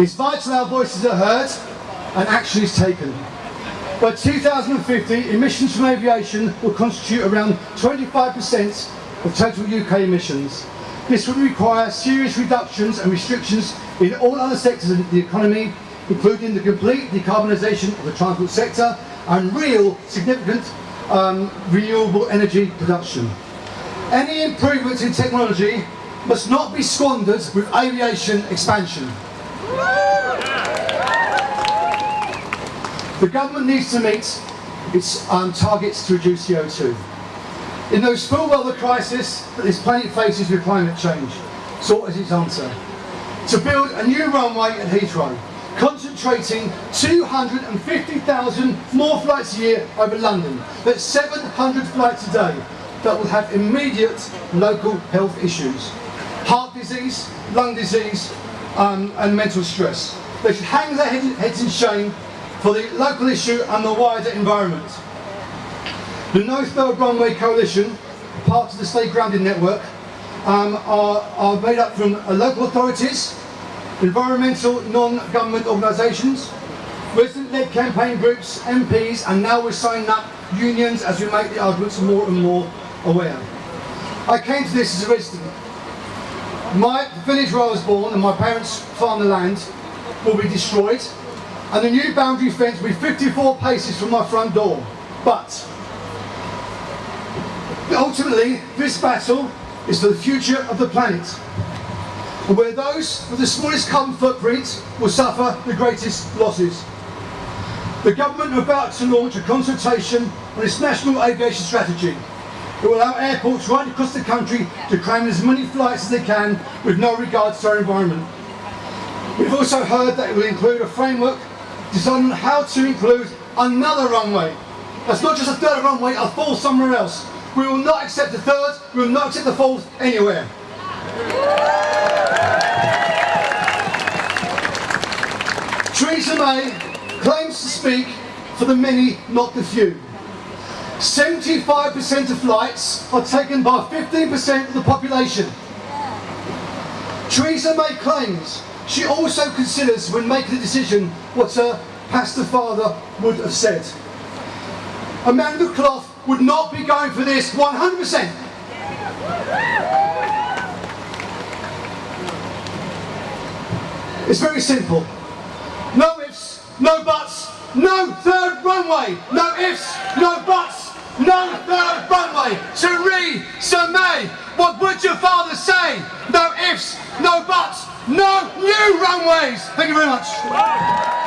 It's vital our voices are heard and action is taken. By 2050, emissions from aviation will constitute around 25% of total UK emissions. This would require serious reductions and restrictions in all other sectors of the economy, including the complete decarbonisation of the transport sector and real significant um, renewable energy production. Any improvements in technology must not be squandered with aviation expansion. The government needs to meet its um, targets to reduce CO2. It knows full well the crisis that this planet faces with climate change. So what is its answer? To build a new runway at Heathrow, concentrating 250,000 more flights a year over London. That's 700 flights a day that will have immediate local health issues. Heart disease, lung disease um, and mental stress. They should hang their heads in shame for the local issue and the wider environment. The No Third Runway Coalition, part of the Stay Grounded Network, um, are, are made up from uh, local authorities, environmental non-government organisations, resident-led campaign groups, MPs, and now we're signing up unions as we make the arguments more and more aware. I came to this as a resident. My village where I was born and my parents farm the land will be destroyed and the new boundary fence will be 54 paces from my front door. But ultimately, this battle is for the future of the planet. And where those with the smallest carbon footprint will suffer the greatest losses. The government are about to launch a consultation on its national aviation strategy. It will allow airports right across the country to cram as many flights as they can with no regard to our environment. We've also heard that it will include a framework designed on how to include another runway. That's not just a third runway, a fourth somewhere else. We will not accept the third, we will not accept the fourth anywhere. Theresa May claims to speak for the many, not the few. 75% of flights are taken by 15% of the population. Theresa May claims she also considers when making a decision what her pastor father would have said. Amanda Clough would not be going for this 100%. It's very simple. No ifs, no buts, no third runway. No ifs, no buts, no third runway. Theresa May, what would your father say? No ifs, no buts, no new runways. Thank you very much.